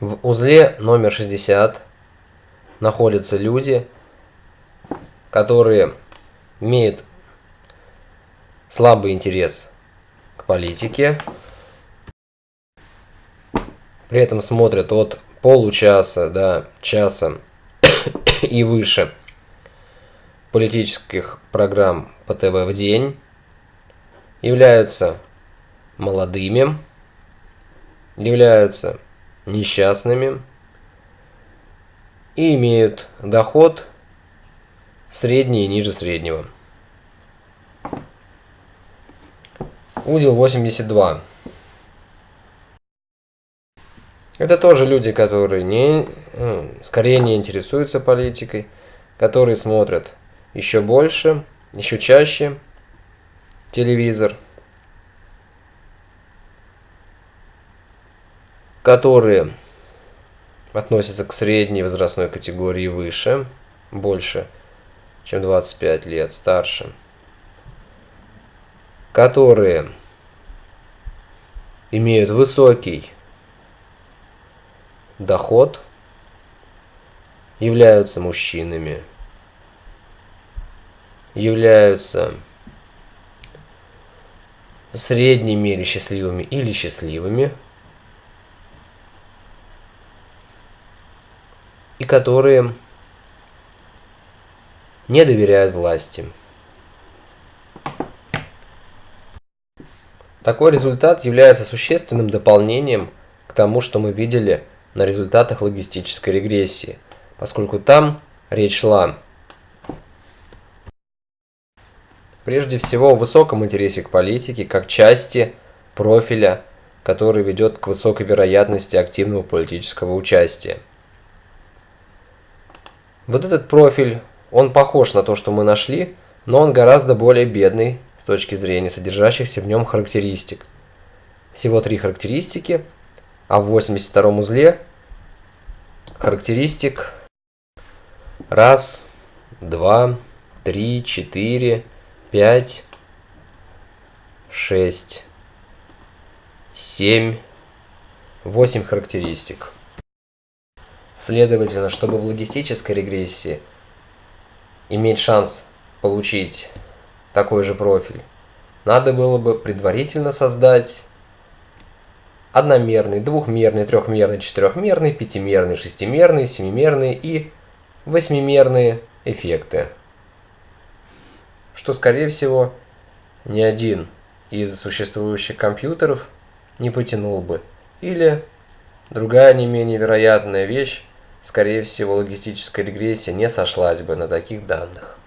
В узле номер 60 находятся люди, которые имеют слабый интерес к политике, при этом смотрят от получаса до часа и выше политических программ по ТВ в день, являются молодыми, являются несчастными и имеют доход средний и ниже среднего. Узел 82. Это тоже люди, которые не, ну, скорее не интересуются политикой, которые смотрят еще больше, еще чаще телевизор, которые относятся к средней возрастной категории выше, больше, чем 25 лет, старше, которые имеют высокий доход, являются мужчинами, являются в средней мере счастливыми или счастливыми, которые не доверяют власти. Такой результат является существенным дополнением к тому, что мы видели на результатах логистической регрессии, поскольку там речь шла прежде всего о высоком интересе к политике как части профиля, который ведет к высокой вероятности активного политического участия. Вот этот профиль, он похож на то, что мы нашли, но он гораздо более бедный с точки зрения содержащихся в нем характеристик. Всего три характеристики, а в 82 узле характеристик раз, два, три, четыре, пять, шесть, семь, восемь характеристик. Следовательно, чтобы в логистической регрессии иметь шанс получить такой же профиль, надо было бы предварительно создать одномерный, двухмерный, трехмерный, четырехмерный, пятимерный, шестимерный, семимерный и восьмимерные эффекты. Что, скорее всего, ни один из существующих компьютеров не потянул бы. Или другая не менее вероятная вещь, скорее всего, логистическая регрессия не сошлась бы на таких данных.